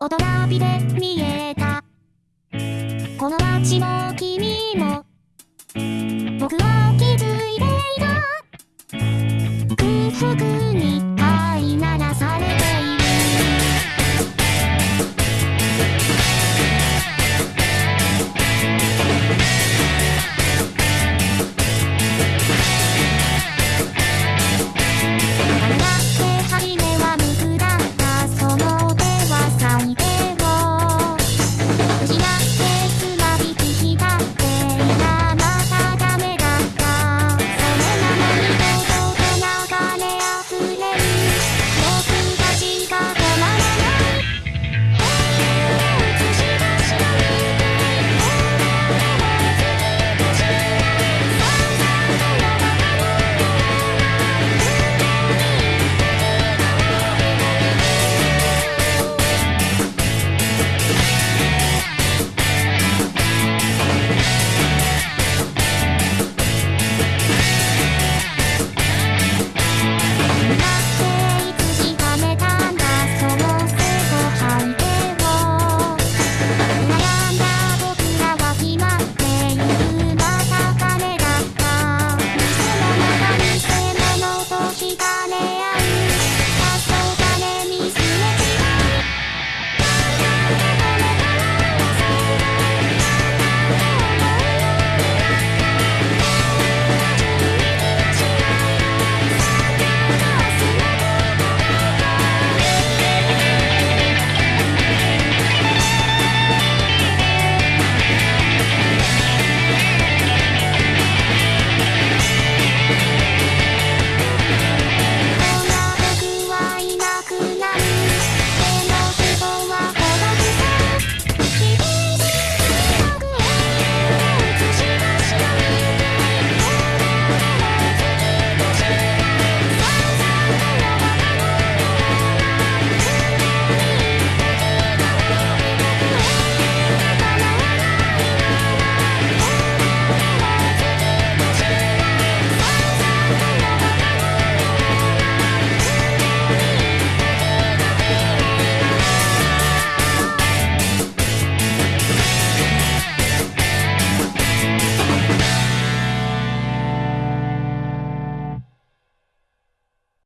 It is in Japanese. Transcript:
大人びで見えた。この街も君も、僕は気づいていた。空腹